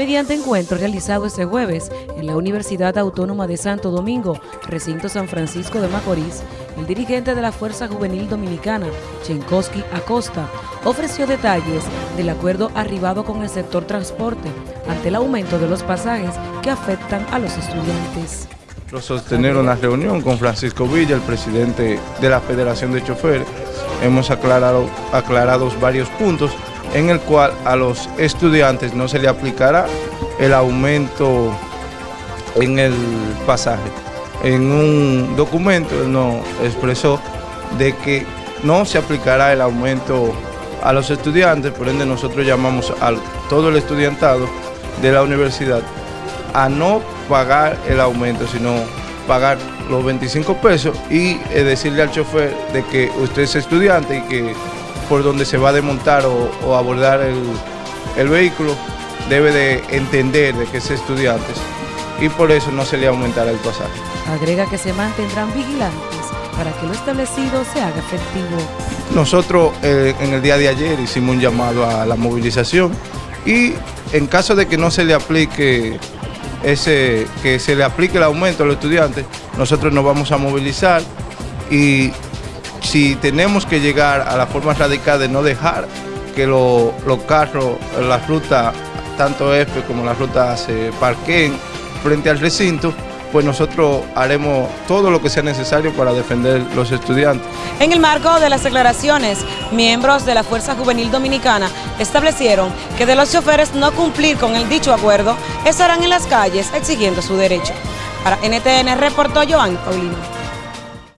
mediante encuentro realizado este jueves en la Universidad Autónoma de Santo Domingo, recinto San Francisco de Macorís, el dirigente de la Fuerza Juvenil Dominicana, Chenkowski Acosta, ofreció detalles del acuerdo arribado con el sector transporte ante el aumento de los pasajes que afectan a los estudiantes. Sostener una reunión con Francisco Villa, el presidente de la Federación de Choferes, hemos aclarado, aclarado varios puntos en el cual a los estudiantes no se le aplicará el aumento en el pasaje. En un documento él nos expresó de que no se aplicará el aumento a los estudiantes, por ende nosotros llamamos a todo el estudiantado de la universidad a no pagar el aumento, sino pagar los 25 pesos y eh, decirle al chofer de que usted es estudiante y que por donde se va a desmontar o, abordar el, vehículo, debe de entender de que es estudiante y por eso no se le aumentará el pasaje. Agrega que se mantendrán vigilantes para que lo establecido se haga efectivo. Nosotros eh, en el día de ayer hicimos un llamado a la movilización y en caso de que no se le aplique ese, que se le aplique el aumento a los estudiantes, nosotros nos vamos a movilizar y si tenemos que llegar a la forma radical de no dejar que los carros, la ruta, tanto F como la ruta se parqueen frente al recinto, pues nosotros haremos todo lo que sea necesario para defender los estudiantes. En el marco de las declaraciones, miembros de la Fuerza Juvenil Dominicana establecieron que de los choferes no cumplir con el dicho acuerdo, estarán en las calles exigiendo su derecho. Para NTN reportó Joan Paulino.